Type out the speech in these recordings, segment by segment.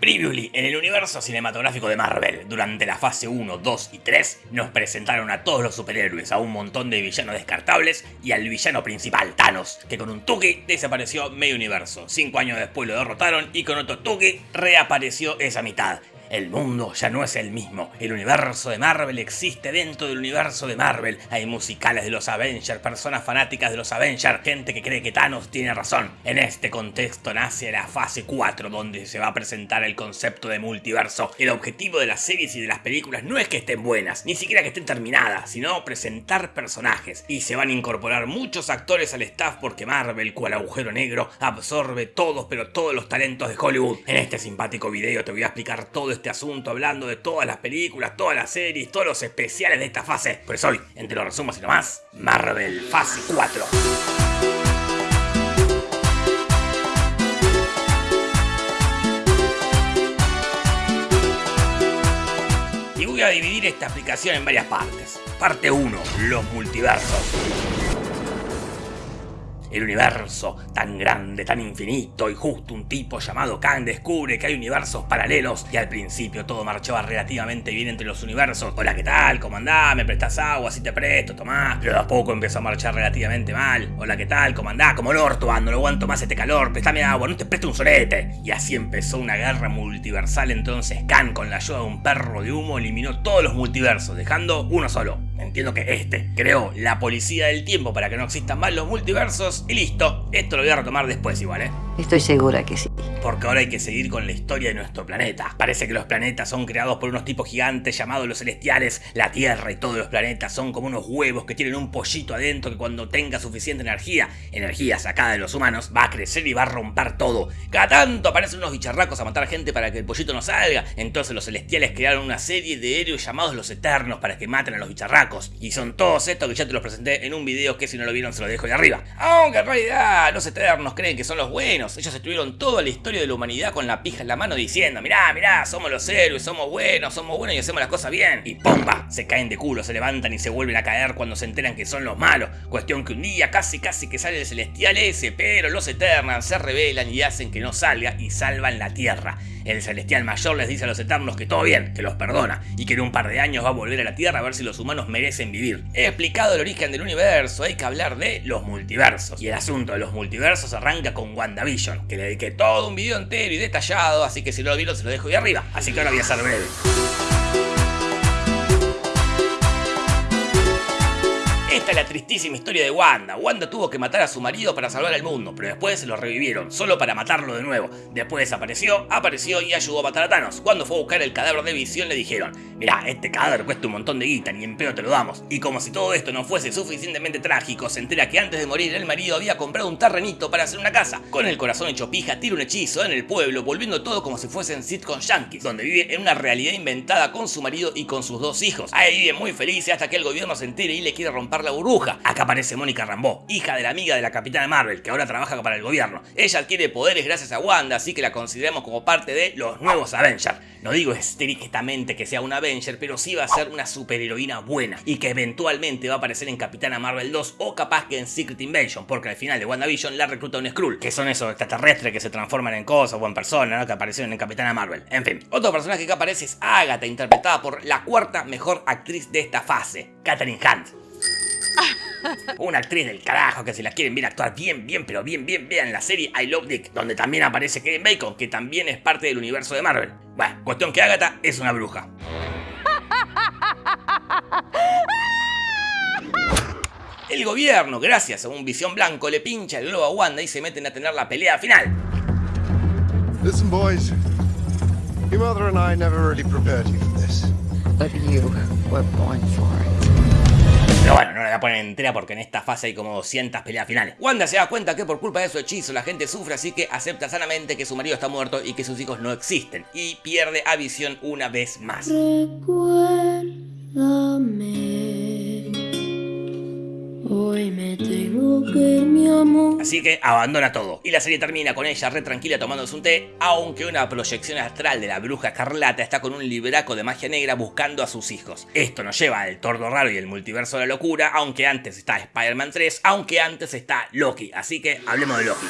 Previously, en el universo cinematográfico de Marvel, durante la fase 1, 2 y 3, nos presentaron a todos los superhéroes, a un montón de villanos descartables y al villano principal, Thanos, que con un Tuki desapareció medio universo. Cinco años después lo derrotaron y con otro Tuki reapareció esa mitad. El mundo ya no es el mismo. El universo de Marvel existe dentro del universo de Marvel. Hay musicales de los Avengers, personas fanáticas de los Avengers, gente que cree que Thanos tiene razón. En este contexto nace la fase 4, donde se va a presentar el concepto de multiverso. El objetivo de las series y de las películas no es que estén buenas, ni siquiera que estén terminadas, sino presentar personajes. Y se van a incorporar muchos actores al staff porque Marvel, cual agujero negro, absorbe todos, pero todos los talentos de Hollywood. En este simpático video te voy a explicar todo este asunto hablando de todas las películas, todas las series, todos los especiales de esta fase. Pues hoy, entre los resumos y nomás, Marvel Fase 4. Y voy a dividir esta explicación en varias partes. Parte 1, los multiversos el universo tan grande, tan infinito y justo un tipo llamado Kang descubre que hay universos paralelos y al principio todo marchaba relativamente bien entre los universos. Hola, ¿qué tal? ¿Cómo andás? ¿Me prestas agua? Si te presto, tomás. Pero de a poco empezó a marchar relativamente mal. Hola, ¿qué tal? ¿Cómo andás? Como el orto, ando, no aguanto más este calor, préstame agua, no te presto un solete. Y así empezó una guerra multiversal entonces Kang con la ayuda de un perro de humo eliminó todos los multiversos, dejando uno solo. Entiendo que este creó la policía del tiempo para que no existan más los multiversos y listo. Esto lo voy a retomar después igual, ¿eh? Estoy segura que sí. Porque ahora hay que seguir con la historia de nuestro planeta. Parece que los planetas son creados por unos tipos gigantes llamados los celestiales. La Tierra y todos los planetas son como unos huevos que tienen un pollito adentro que cuando tenga suficiente energía, energía sacada de los humanos, va a crecer y va a romper todo. Cada tanto aparecen unos bicharracos a matar gente para que el pollito no salga. Entonces los celestiales crearon una serie de héroes llamados los Eternos para que maten a los bicharracos. Y son todos estos que ya te los presenté en un video que si no lo vieron se lo dejo de arriba. Aunque en realidad los Eternos creen que son los buenos ellos estuvieron toda la historia de la humanidad con la pija en la mano diciendo, mirá, mirá, somos los héroes, somos buenos, somos buenos y hacemos las cosas bien. Y ¡pomba! Se caen de culo, se levantan y se vuelven a caer cuando se enteran que son los malos. Cuestión que un día casi casi que sale el celestial ese, pero los Eternos se rebelan y hacen que no salga y salvan la Tierra. El celestial mayor les dice a los eternos que todo bien, que los perdona, y que en un par de años va a volver a la Tierra a ver si los humanos merecen vivir. He explicado el origen del universo, hay que hablar de los multiversos. Y el asunto de los multiversos arranca con WandaVision, que le dediqué todo un video entero y detallado, así que si no lo vieron se lo dejo ahí arriba. Así que ahora voy a ser breve. La tristísima historia de Wanda. Wanda tuvo que matar a su marido para salvar al mundo, pero después lo revivieron, solo para matarlo de nuevo. Después desapareció, apareció y ayudó a matar a Thanos. Cuando fue a buscar el cadáver de Visión le dijeron, mirá, este cadáver cuesta un montón de guita, ni en pedo te lo damos. Y como si todo esto no fuese suficientemente trágico, se entera que antes de morir el marido había comprado un terrenito para hacer una casa. Con el corazón hecho pija, tira un hechizo en el pueblo, volviendo todo como si fuesen sitcom yankees, donde vive en una realidad inventada con su marido y con sus dos hijos. Ahí vive muy feliz hasta que el gobierno se entere y le quiere romper la burbuja. Acá aparece Mónica Rambeau, hija de la amiga de la capitana Marvel, que ahora trabaja para el gobierno. Ella adquiere poderes gracias a Wanda, así que la consideramos como parte de los nuevos Avengers. No digo estrictamente que sea una Avenger, pero sí va a ser una superheroína buena y que eventualmente va a aparecer en Capitana Marvel 2 o capaz que en Secret Invasion, porque al final de WandaVision la recluta un Skrull, que son esos extraterrestres que se transforman en cosas o en personas, ¿no? que aparecieron en Capitana Marvel. En fin, otro personaje que aparece es Agatha, interpretada por la cuarta mejor actriz de esta fase, Katherine Hunt. Una actriz del carajo que si la quieren ver actuar bien, bien, pero bien, bien, vean la serie I Love Dick, donde también aparece Kevin Bacon, que también es parte del universo de Marvel. Bueno, cuestión que Agatha es una bruja. El gobierno, gracias a un visión blanco, le pincha el globo a Wanda y se meten a tener la pelea final. Listen, boys. Your mother and I never really prepared you for this. But you were born for it. No la poner entera porque en esta fase hay como 200 peleas finales. Wanda se da cuenta que por culpa de su hechizo la gente sufre, así que acepta sanamente que su marido está muerto y que sus hijos no existen. Y pierde a Visión una vez más. Hoy me tengo que. Así que abandona todo. Y la serie termina con ella re tranquila tomándose un té, aunque una proyección astral de la bruja escarlata está con un libraco de magia negra buscando a sus hijos. Esto nos lleva al tordo raro y el multiverso de la locura, aunque antes está Spider-Man 3, aunque antes está Loki. Así que hablemos de Loki.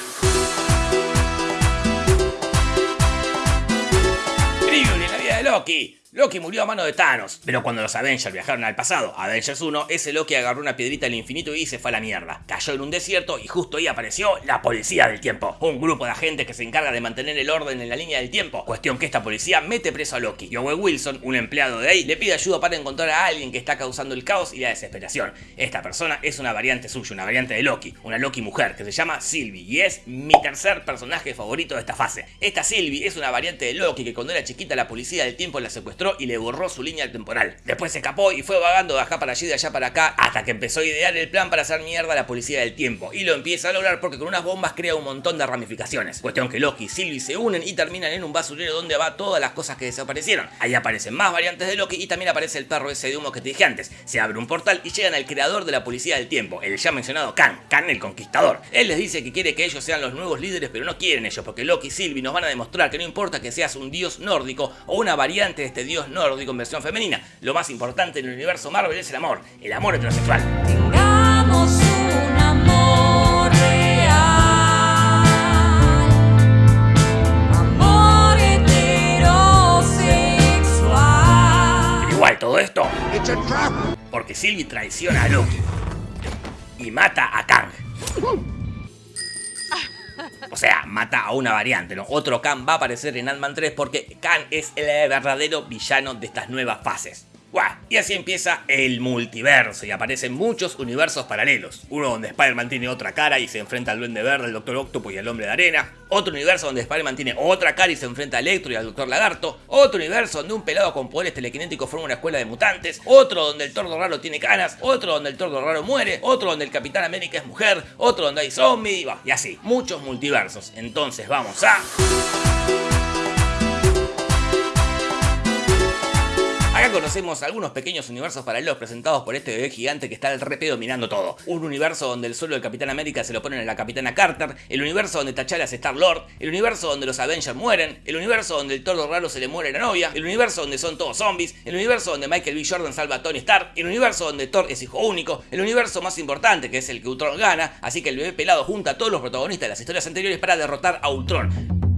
Loki. Loki murió a mano de Thanos, pero cuando los Avengers viajaron al pasado, Avengers 1, ese Loki agarró una piedrita del infinito y se fue a la mierda. Cayó en un desierto y justo ahí apareció la Policía del Tiempo, un grupo de agentes que se encarga de mantener el orden en la línea del tiempo. Cuestión que esta policía mete preso a Loki. Y Owen Wilson, un empleado de ahí, le pide ayuda para encontrar a alguien que está causando el caos y la desesperación. Esta persona es una variante suya, una variante de Loki, una Loki mujer que se llama Sylvie y es mi tercer personaje favorito de esta fase. Esta Sylvie es una variante de Loki que cuando era chiquita la Policía del Tiempo la secuestró y le borró su línea temporal. Después se escapó y fue vagando de acá para allí, de allá para acá, hasta que empezó a idear el plan para hacer mierda a la policía del tiempo. Y lo empieza a lograr porque con unas bombas crea un montón de ramificaciones. Cuestión que Loki y Sylvie se unen y terminan en un basurero donde va todas las cosas que desaparecieron. Ahí aparecen más variantes de Loki y también aparece el perro ese de humo que te dije antes. Se abre un portal y llegan al creador de la policía del tiempo, el ya mencionado Khan, Khan el conquistador. Él les dice que quiere que ellos sean los nuevos líderes, pero no quieren ellos, porque Loki y Sylvie nos van a demostrar que no importa que seas un dios nórdico o una variante de este dios nórdico en versión femenina, lo más importante en el universo Marvel es el amor, el amor heterosexual. Tengamos un amor real. Amor heterosexual. Pero igual todo esto, It's a trap! porque Sylvie traiciona a Loki y mata a Kang. Mata a una variante. Otro Khan va a aparecer en Ant-Man 3 porque Khan es el verdadero villano de estas nuevas fases. Y así empieza el multiverso y aparecen muchos universos paralelos. Uno donde Spider-Man tiene otra cara y se enfrenta al Duende Verde, al Doctor Octopus y al Hombre de Arena. Otro universo donde Spider-Man tiene otra cara y se enfrenta a Electro y al Doctor Lagarto. Otro universo donde un pelado con poderes telequinéticos forma una escuela de mutantes. Otro donde el tordo raro tiene canas. Otro donde el tordo raro muere. Otro donde el Capitán América es mujer. Otro donde hay zombies. Y así, muchos multiversos. Entonces vamos a... Acá conocemos algunos pequeños universos paralelos presentados por este bebé gigante que está al repe dominando todo. Un universo donde el suelo del Capitán América se lo ponen a la Capitana Carter, el universo donde T'Challa es Star-Lord, el universo donde los Avengers mueren, el universo donde el tordo raro se le muere la novia, el universo donde son todos zombies, el universo donde Michael B. Jordan salva a Tony Stark, el universo donde Thor es hijo único, el universo más importante que es el que Ultron gana, así que el bebé pelado junta a todos los protagonistas de las historias anteriores para derrotar a Ultron.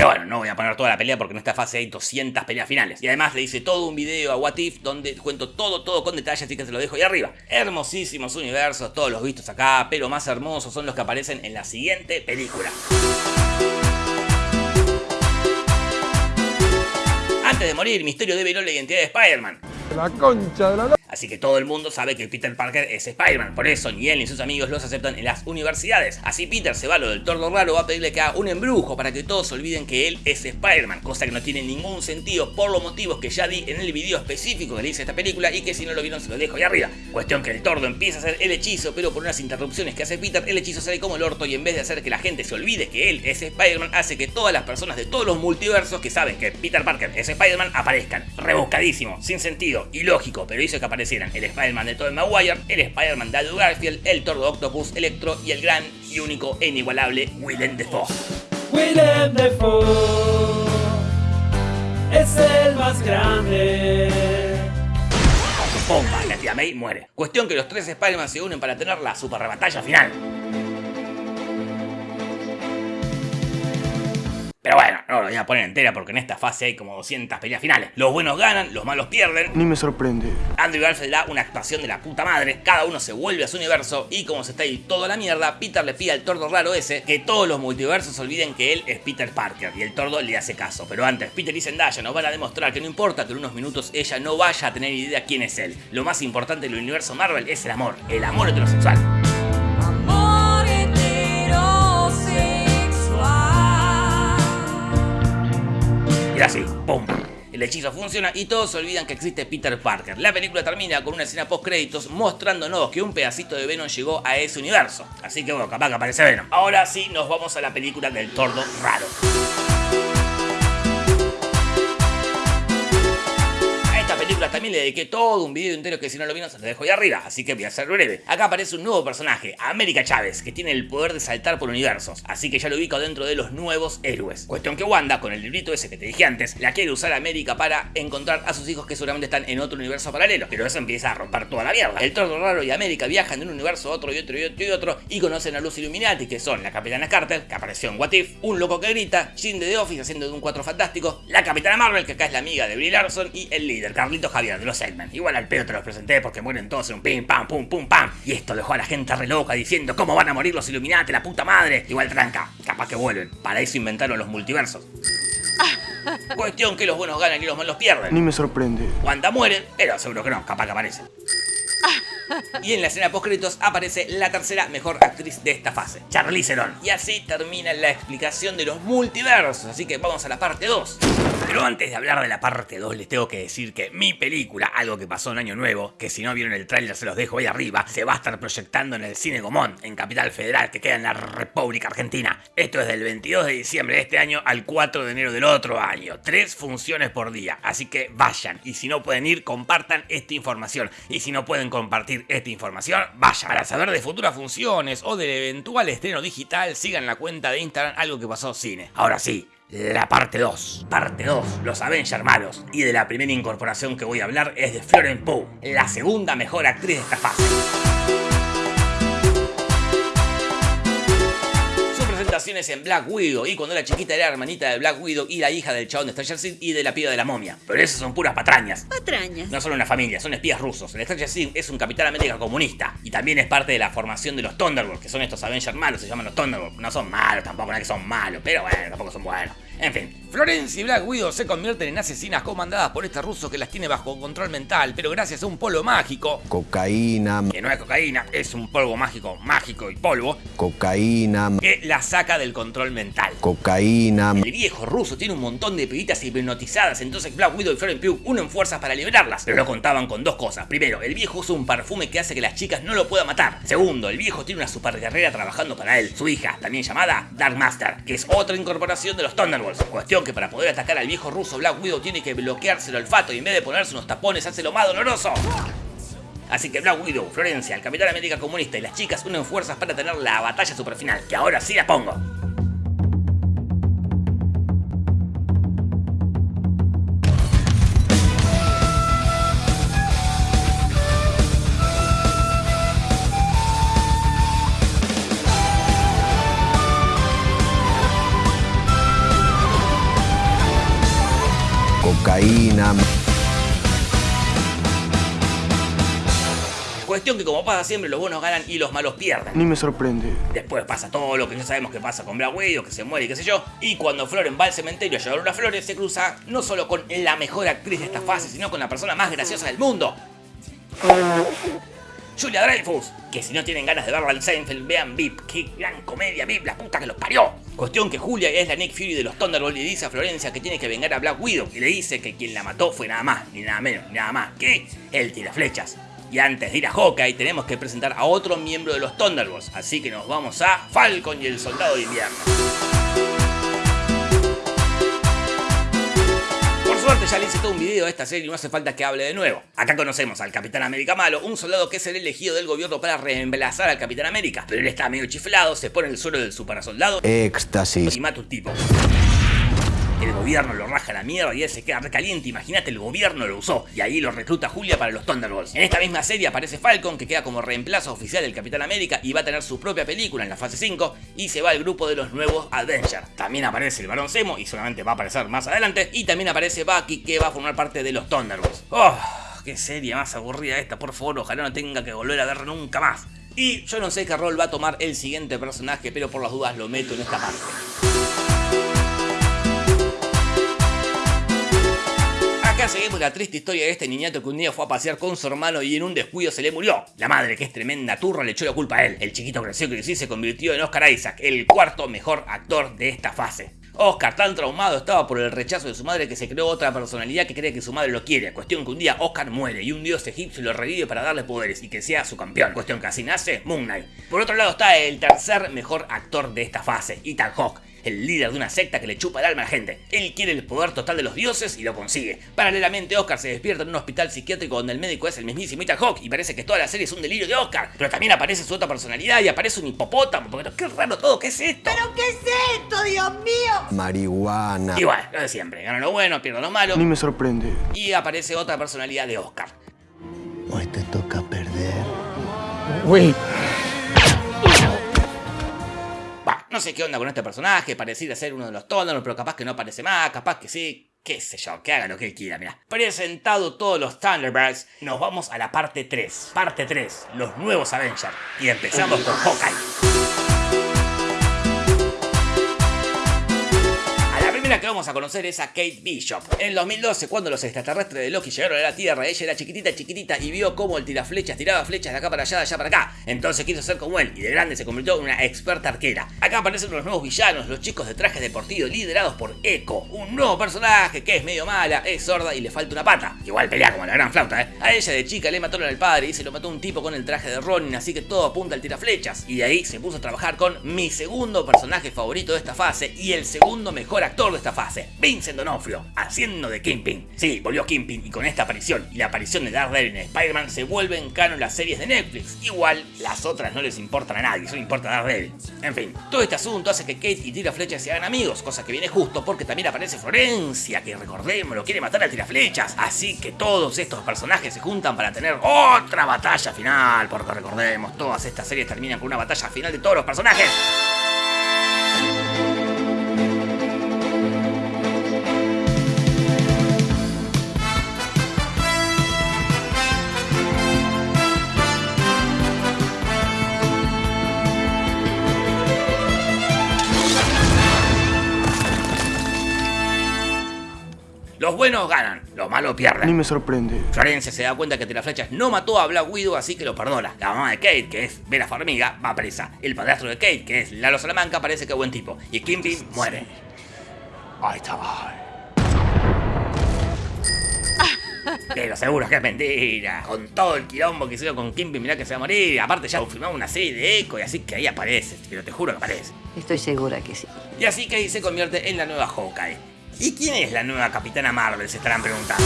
Pero bueno, no voy a poner toda la pelea porque en esta fase hay 200 peleas finales. Y además le hice todo un video a What If donde cuento todo, todo con detalle, así que se lo dejo ahí arriba. Hermosísimos universos, todos los vistos acá, pero más hermosos son los que aparecen en la siguiente película. Antes de morir, Misterio develó la identidad de Spider-Man. La concha de la... Así que todo el mundo sabe que Peter Parker es Spider-Man. Por eso ni él ni sus amigos los aceptan en las universidades. Así Peter se va a lo del tordo raro, va a pedirle que haga un embrujo para que todos olviden que él es Spider-Man. Cosa que no tiene ningún sentido por los motivos que ya di en el video específico que le hice esta película y que si no lo vieron se lo dejo ahí arriba. Cuestión que el tordo empieza a hacer el hechizo, pero por unas interrupciones que hace Peter, el hechizo sale como el orto y en vez de hacer que la gente se olvide que él es Spider-Man, hace que todas las personas de todos los multiversos que saben que Peter Parker es Spider-Man aparezcan. Rebuscadísimo, sin sentido, ilógico, pero hizo que aparecieran el Spider-Man de Tobey Maguire, el Spider-Man de Andrew Garfield, el Tordo Octopus, Electro y el gran y único e inigualable Willem Dafoe. Willem Dafoe es el más grande. Bomba, la tía May muere. Cuestión que los tres Spider-Man se unen para tener la super batalla final. Pero bueno, no lo voy a poner entera porque en esta fase hay como 200 peleas finales. Los buenos ganan, los malos pierden. Ni me sorprende. Andrew Garfield da una actuación de la puta madre, cada uno se vuelve a su universo y como se está ahí toda la mierda, Peter le pide al tordo raro ese que todos los multiversos olviden que él es Peter Parker y el tordo le hace caso. Pero antes, Peter y Zendaya nos van a demostrar que no importa que en unos minutos ella no vaya a tener idea quién es él. Lo más importante del universo Marvel es el amor, el amor heterosexual. Hechizo funciona y todos se olvidan que existe Peter Parker. La película termina con una escena post créditos mostrándonos que un pedacito de Venom llegó a ese universo. Así que bueno, capaz que aparece Venom. Ahora sí nos vamos a la película del tordo raro. También le dediqué todo un video entero que si no lo vieron se lo dejo ahí arriba, así que voy a ser breve. Acá aparece un nuevo personaje, América Chávez, que tiene el poder de saltar por universos, así que ya lo ubico dentro de los nuevos héroes. Cuestión que Wanda, con el librito ese que te dije antes, la quiere usar América para encontrar a sus hijos que seguramente están en otro universo paralelo, pero eso empieza a romper toda la mierda. El Tordo Raro y América viajan de un universo a otro y otro y otro y otro y conocen a los Illuminati, que son la Capitana Carter, que apareció en What If, un loco que grita, Jim de The Office haciendo de un cuatro fantástico, la Capitana Marvel, que acá es la amiga de Brie Larson, y el líder, Carlito Javier, de los X-Men. Igual al pedo te los presenté porque mueren todos en un pim, pam, pum, pum, pam. Y esto dejó a la gente re loca diciendo, ¿cómo van a morir los Illuminati, la puta madre? Igual tranca, capaz que vuelven. Para eso inventaron los multiversos. Cuestión que los buenos ganan y los malos pierden. Ni me sorprende. Wanda muere, pero seguro que no, capaz que aparece. Y en la escena post créditos aparece la tercera mejor actriz de esta fase, Charlize Theron. Y así termina la explicación de los multiversos, así que vamos a la parte 2. Pero antes de hablar de la parte 2 les tengo que decir que mi película, algo que pasó en Año Nuevo, que si no vieron el tráiler se los dejo ahí arriba, se va a estar proyectando en el Cine Gomón, en Capital Federal, que queda en la República Argentina. Esto es del 22 de diciembre de este año al 4 de enero del otro año. Tres funciones por día, así que vayan. Y si no pueden ir, compartan esta información. Y si no pueden compartir esta información, vayan. Para saber de futuras funciones o del eventual estreno digital, sigan la cuenta de Instagram Algo que pasó cine. Ahora sí, la parte 2. Parte 2, los Avengers malos. Y de la primera incorporación que voy a hablar es de Florence Pugh, la segunda mejor actriz de esta fase. En Black Widow y cuando era chiquita era hermanita de Black Widow y la hija del chabón de Stranger Things y de la piba de la momia. Pero esas son puras patrañas. Patrañas. No son una familia, son espías rusos. El Stranger Things es un Capitán América comunista y también es parte de la formación de los Thunderbolts, que son estos Avengers malos, se llaman los Thunderbolts. No son malos tampoco, no es que son malos, pero bueno, tampoco son buenos. En fin, Florence y Black Widow se convierten en asesinas comandadas por este ruso que las tiene bajo control mental, pero gracias a un polvo mágico, cocaína, que no es cocaína, es un polvo mágico, mágico y polvo, cocaína, que la saca del control mental. cocaína, El viejo ruso tiene un montón de pibitas hipnotizadas, entonces Black Widow y Florence Pugh unen fuerzas para liberarlas. Pero no contaban con dos cosas. Primero, el viejo usa un perfume que hace que las chicas no lo puedan matar. Segundo, el viejo tiene una super guerrera trabajando para él, su hija, también llamada Dark Master, que es otra incorporación de los Thunderbolts. Cuestión que para poder atacar al viejo ruso, Black Widow tiene que bloquearse el olfato y en vez de ponerse unos tapones hace lo más doloroso. Así que Black Widow, Florencia, el Capitán América Comunista y las chicas unen fuerzas para tener la batalla super final, que ahora sí la pongo. Cuestión que como pasa siempre, los buenos ganan y los malos pierden. Ni me sorprende. Después pasa todo lo que ya sabemos que pasa con Black Widow, que se muere y qué sé yo. Y cuando Floren va al cementerio a llevar unas flores, se cruza no solo con la mejor actriz de esta fase, sino con la persona más graciosa del mundo. Julia Dreyfus, que si no tienen ganas de verla en Seinfeld, vean VIP, qué gran comedia VIP, la puta que los parió. Cuestión que Julia es la Nick Fury de los Thunderbolts y dice a Florencia que tiene que vengar a Black Widow y le dice que quien la mató fue nada más, ni nada menos, ni nada más que el tiraflechas. Y antes de ir a Hawkeye tenemos que presentar a otro miembro de los Thunderbolts, así que nos vamos a Falcon y el Soldado de Invierno. Por suerte ya le hice todo un video de esta serie y no hace falta que hable de nuevo. Acá conocemos al Capitán América malo, un soldado que es el elegido del gobierno para reemplazar al Capitán América. Pero él está medio chiflado, se pone el suelo del super soldado éxtasis, y mata un tipo. El gobierno lo raja a la mierda y él se queda recaliente. Imagínate, el gobierno lo usó. Y ahí lo recluta Julia para los Thunderbolts. En esta misma serie aparece Falcon, que queda como reemplazo oficial del Capitán América y va a tener su propia película en la fase 5. Y se va al grupo de los nuevos Avengers. También aparece el Barón Zemo y solamente va a aparecer más adelante. Y también aparece Bucky, que va a formar parte de los Thunderbolts. ¡Oh! ¡Qué serie más aburrida esta! Por favor, ojalá no tenga que volver a ver nunca más. Y yo no sé qué rol va a tomar el siguiente personaje, pero por las dudas lo meto en esta parte. Seguimos la triste historia de este niñato que un día fue a pasear con su hermano y en un descuido se le murió. La madre, que es tremenda turra, le echó la culpa a él. El chiquito creció, y se convirtió en Oscar Isaac, el cuarto mejor actor de esta fase. Oscar, tan traumado estaba por el rechazo de su madre que se creó otra personalidad que cree que su madre lo quiere. Cuestión que un día Oscar muere y un dios egipcio lo revive para darle poderes y que sea su campeón. Cuestión que así nace Moon Knight. Por otro lado está el tercer mejor actor de esta fase, Ethan Hawke el líder de una secta que le chupa el alma a la gente. Él quiere el poder total de los dioses y lo consigue. Paralelamente, Oscar se despierta en un hospital psiquiátrico donde el médico es el mismísimo Ethan Hawke y parece que toda la serie es un delirio de Oscar. Pero también aparece su otra personalidad y aparece un hipopótamo. Pero qué raro todo, ¿qué es esto? ¿Pero qué es esto, Dios mío? marihuana, Igual, lo de siempre. Gana lo bueno, pierde lo malo. Ni me sorprende. Y aparece otra personalidad de Oscar. hoy te toca perder. Bah, no sé qué onda con este personaje, pareciera ser uno de los Thunderbolts, pero capaz que no aparece más, capaz que sí, qué sé yo, que haga lo que quiera, mira. Presentado todos los Thunderbirds, nos vamos a la parte 3. Parte 3, los nuevos Avengers. Y empezamos con Hawkeye. Primera que vamos a conocer es a Kate Bishop. En el 2012, cuando los extraterrestres de Loki llegaron a la Tierra, ella era chiquitita, chiquitita y vio cómo el tiraflechas tiraba flechas de acá para allá, de allá para acá. Entonces quiso ser como él y de grande se convirtió en una experta arquera. Acá aparecen los nuevos villanos, los chicos de trajes deportivos liderados por Echo, un nuevo personaje que es medio mala, es sorda y le falta una pata. Igual pelea como la gran flauta, ¿eh? A ella de chica le mataron al padre y se lo mató un tipo con el traje de Ronin, así que todo apunta al tiraflechas. Y de ahí se puso a trabajar con mi segundo personaje favorito de esta fase y el segundo mejor actor de esta fase, Vincent D'Onofrio, haciendo de Kingpin. Sí, volvió Kingpin y con esta aparición y la aparición de Daredevil en Spider-Man se vuelven canon las series de Netflix. Igual, las otras no les importan a nadie, solo importa Daredevil. En fin, todo este asunto hace que Kate y Tiraflechas se hagan amigos, cosa que viene justo porque también aparece Florencia, que recordemos lo quiere matar a Tiraflechas. Así que todos estos personajes se juntan para tener otra batalla final, porque recordemos, todas estas series terminan con una batalla final de todos los personajes. Buenos ganan, los malos Ni pierden. me sorprende. Florencia se da cuenta que Tiraflechas no mató a Black Widow, así que lo perdona. La mamá de Kate, que es Vera Farmiga, va presa. El padrastro de Kate, que es Lalo Salamanca, parece que es buen tipo. Y Kingpin muere. Ahí está. Pero seguro que es mentira. Con todo el quilombo que hicieron con Kingpin, mirá que se va a morir. Aparte ya filmamos una serie de eco y así que ahí aparece. Pero te juro que aparece. Estoy segura que sí. Y así Kate se convierte en la nueva Hawkeye. ¿Y quién es la nueva Capitana Marvel? Se estarán preguntando.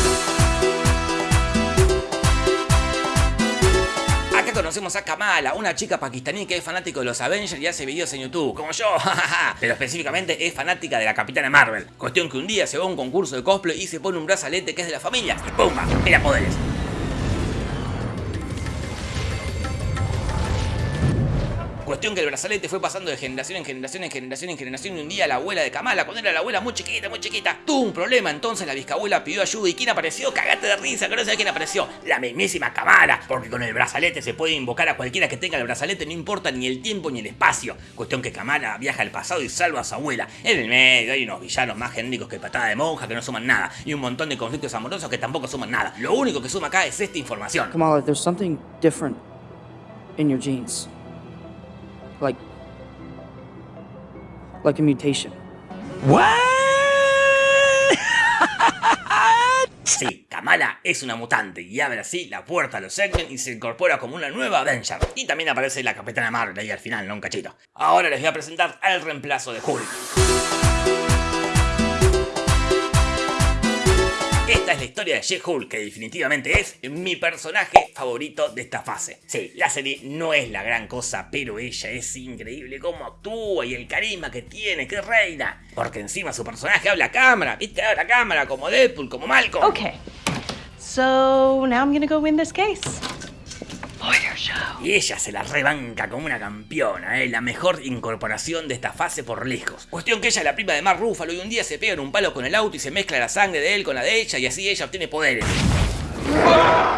Acá conocemos a Kamala, una chica pakistaní que es fanático de los Avengers y hace videos en YouTube, como yo, pero específicamente es fanática de la Capitana Marvel. Cuestión que un día se va a un concurso de cosplay y se pone un brazalete que es de la familia y ¡pumba! Mira poderes. Cuestión que el brazalete fue pasando de generación en generación en generación en generación y un día la abuela de Kamala, cuando era la abuela muy chiquita, muy chiquita, tuvo un problema, entonces la bisabuela pidió ayuda y ¿quién apareció? Cagate de risa, que no sé quién apareció. La mismísima Kamala, porque con el brazalete se puede invocar a cualquiera que tenga el brazalete, no importa ni el tiempo ni el espacio. Cuestión que Kamala viaja al pasado y salva a su abuela. En el medio hay unos villanos más genéricos que patada de monja que no suman nada y un montón de conflictos amorosos que tampoco suman nada. Lo único que suma acá es esta información. Kamala, there's something different in your genes. Like. Like a mutation. Sí, Kamala es una mutante y abre así la puerta a los X-Men y se incorpora como una nueva Avenger. Y también aparece la Capitana Marvel ahí al final, no un cachito. Ahora les voy a presentar al reemplazo de Hulk. Esta es la historia de She-Hulk, que definitivamente es mi personaje favorito de esta fase. Sí, la serie no es la gran cosa, pero ella es increíble cómo actúa y el carisma que tiene, que reina. Porque encima su personaje habla a cámara, viste, habla a cámara como Deadpool, como Malcolm. Okay. So now I'm gonna go win this case. Y ella se la rebanca como una campeona, ¿eh? la mejor incorporación de esta fase por lejos. Cuestión que ella es la prima de Mark Ruffalo y un día se pega en un palo con el auto y se mezcla la sangre de él con la de ella y así ella obtiene poderes.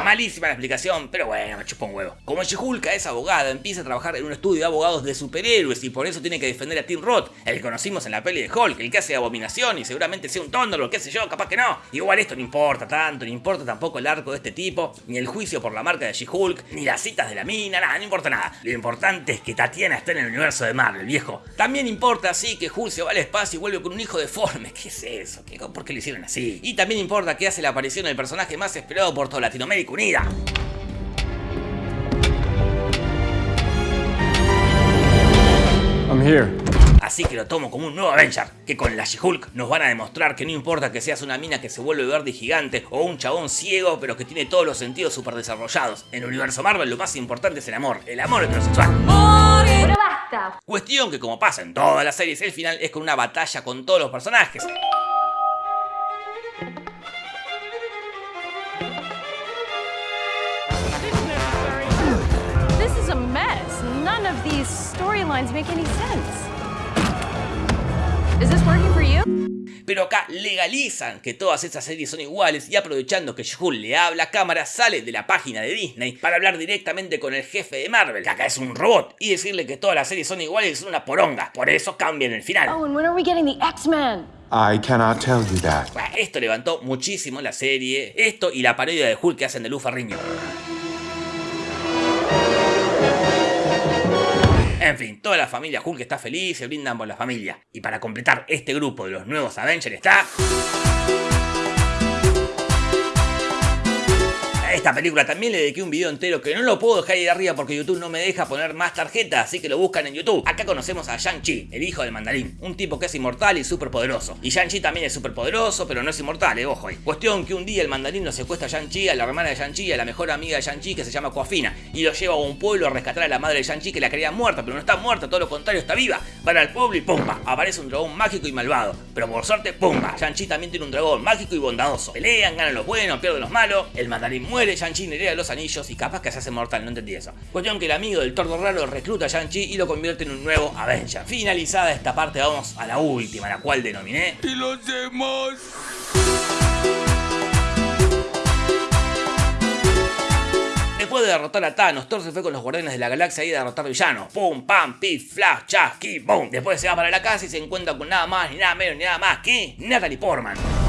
Malísima la explicación, pero bueno, me chupa un huevo. Como She-Hulk es abogada, empieza a trabajar en un estudio de abogados de superhéroes y por eso tiene que defender a Tim Roth, el que conocimos en la peli de Hulk, el que hace abominación y seguramente sea un tóndolo, qué sé yo, capaz que no. Igual esto no importa tanto, no importa tampoco el arco de este tipo, ni el juicio por la marca de She-Hulk, ni las citas de la mina, nada, no importa nada. Lo importante es que Tatiana está en el universo de Marvel, viejo. También importa, sí, que Hulk se va al espacio y vuelve con un hijo deforme. ¿Qué es eso? ¿Qué, ¿Por qué lo hicieron así? Y también importa que hace la aparición del personaje más esperado por toda Latinoamérica Unida. I'm here. Así que lo tomo como un nuevo Avenger, que con la She-Hulk nos van a demostrar que no importa que seas una mina que se vuelve verde y gigante o un chabón ciego pero que tiene todos los sentidos super desarrollados. En el universo Marvel lo más importante es el amor, el amor heterosexual. Pero basta. Cuestión que como pasa en todas las series, el final es con una batalla con todos los personajes. Is a mess. None of these storylines make any sense. Is this working for you? Pero acá legalizan que todas esas series son iguales y aprovechando que Shul le habla a cámara, sale de la página de Disney para hablar directamente con el jefe de Marvel, que acá es un robot, y decirle que todas las series son iguales es una poronga. Por eso cambian el final. Oh, and when are we getting the X-Men? I cannot tell you that. Bueno, Esto levantó muchísimo la serie, esto y la parodia de Hulk que hacen de Luz Ferriño. En fin, toda la familia Hulk está feliz, se brindan por la familia. Y para completar este grupo de los nuevos Avengers está... esta película también le dediqué un video entero que no lo puedo dejar ahí arriba porque YouTube no me deja poner más tarjetas, así que lo buscan en YouTube. Acá conocemos a Shang-Chi, el hijo del mandarín, un tipo que es inmortal y súper poderoso. Y Shang-Chi también es súper poderoso, pero no es inmortal, eh, ojo ahí. Cuestión que un día el mandarín lo secuestra a Shang-Chi, a la hermana de Shang-Chi, a la mejor amiga de Shang-Chi que se llama Coafina, y lo lleva a un pueblo a rescatar a la madre de Shang-Chi que la creía muerta, pero no está muerta, todo lo contrario, está viva. Van al pueblo y ¡pumba! Aparece un dragón mágico y malvado. Pero por suerte, ¡pumba! Shang-Chi también tiene un dragón mágico y bondadoso. Pelean, ganan los buenos, pierden los malos, el mandarín muere, Shang-Chi hereda los anillos y capaz que se hace mortal, no entendí eso. Cuestión que el amigo del tordo raro recluta a Shang-Chi y lo convierte en un nuevo Avenger. Finalizada esta parte, vamos a la última, la cual denominé Y los demás. Después de derrotar a Thanos, Thor se fue con los Guardianes de la Galaxia y a derrotar villanos. Pum, pam, pif, flash, chas, ki, boom. Después se va para la casa y se encuentra con nada más, ni nada menos, ni nada más que Natalie Portman.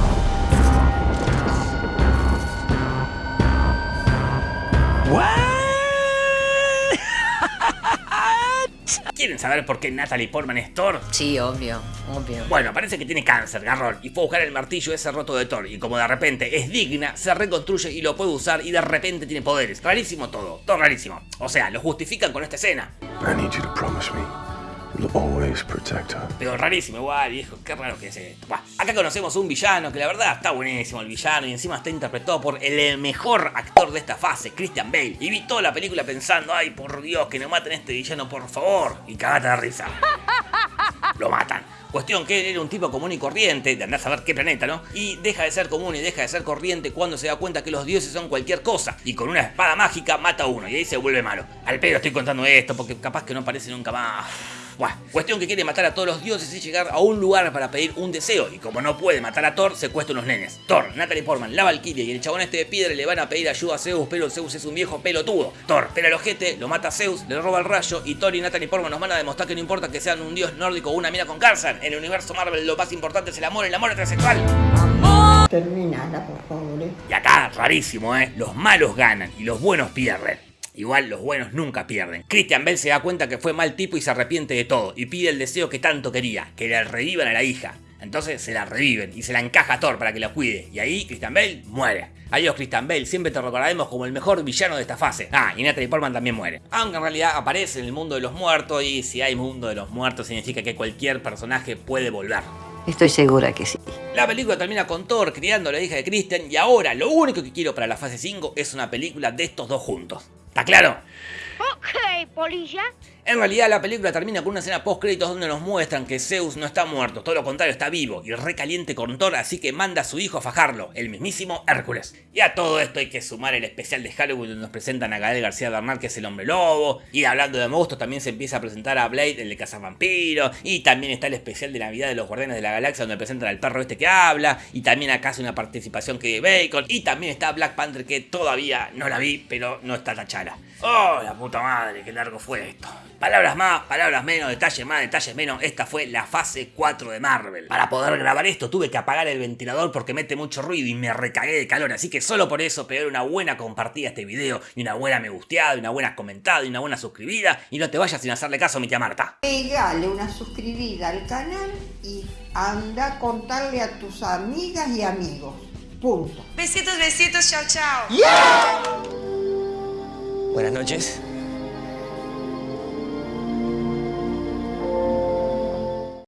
¿Quieren saber por qué Natalie Portman es Thor? Sí, obvio, obvio. Bueno, parece que tiene cáncer, garrón, y fue a buscar el martillo ese roto de Thor, y como de repente es digna, se reconstruye y lo puede usar, y de repente tiene poderes. Rarísimo todo, todo rarísimo. O sea, lo justifican con esta escena. I need you to promise me Pero rarísimo igual, viejo, qué raro que es esto. Buah, acá conocemos un villano que la verdad está buenísimo el villano y encima está interpretado por el mejor actor de esta fase, Christian Bale. Y vi toda la película pensando, ay por Dios, que no maten a este villano, por favor. Y cagate de risa. Lo matan. Cuestión que él era un tipo común y corriente, de andar a saber qué planeta, ¿no? Y deja de ser común y deja de ser corriente cuando se da cuenta que los dioses son cualquier cosa. Y con una espada mágica mata a uno y ahí se vuelve malo. Al pedo estoy contando esto porque capaz que no aparece nunca más. Buah, cuestión que quiere matar a todos los dioses y llegar a un lugar para pedir un deseo. Y como no puede matar a Thor, secuestra unos nenes. Thor, Natalie Portman, la Valkyria y el chabón este de piedra le van a pedir ayuda a Zeus, pero Zeus es un viejo pelotudo. Thor pela el ojete, lo mata a Zeus, le roba el rayo y Thor y Natalie Portman nos van a demostrar que no importa que sean un dios nórdico o una mina con cáncer. En el universo Marvel lo más importante es el amor, el amor heterosexual. Terminala, por favor. ¿eh? Y acá, rarísimo, ¿eh? Los malos ganan y los buenos pierden. Igual los buenos nunca pierden. Christian Bell se da cuenta que fue mal tipo y se arrepiente de todo. Y pide el deseo que tanto quería, que le revivan a la hija. Entonces se la reviven y se la encaja a Thor para que la cuide. Y ahí Christian Bale muere. Adiós Christian Bale, siempre te recordaremos como el mejor villano de esta fase. Ah, y Natalie Portman también muere. Aunque en realidad aparece en el mundo de los muertos y si hay mundo de los muertos significa que cualquier personaje puede volver. Estoy segura que sí. La película termina con Thor criando a la hija de Christian y ahora lo único que quiero para la fase 5 es una película de estos dos juntos. ¿Está claro? Ok, polilla. En realidad la película termina con una escena post créditos donde nos muestran que Zeus no está muerto, todo lo contrario está vivo y recaliente con Thor, así que manda a su hijo a fajarlo, el mismísimo Hércules. Y a todo esto hay que sumar el especial de Halloween donde nos presentan a Gael García Bernal que es el hombre lobo, y hablando de monstruos también se empieza a presentar a Blade, el de Cazavampiro, y también está el especial de Navidad de los Guardianes de la Galaxia donde presentan al perro este que habla, y también acá hace una participación que de Bacon, y también está Black Panther que todavía no la vi, pero no está tachada. ¡Oh, la puta madre! ¡Qué largo fue esto! Palabras más, palabras menos, detalles más, detalles menos. Esta fue la fase 4 de Marvel. Para poder grabar esto tuve que apagar el ventilador porque mete mucho ruido y me recagué de calor. Así que solo por eso pegar una buena compartida a este video, y una buena me gusteada, y una buena comentada, y una buena suscribida. Y no te vayas sin hacerle caso a mi tía Marta. Pegale una suscribida al canal y anda a contarle a tus amigas y amigos. Punto. Besitos, besitos, chao, chao. Buenas noches.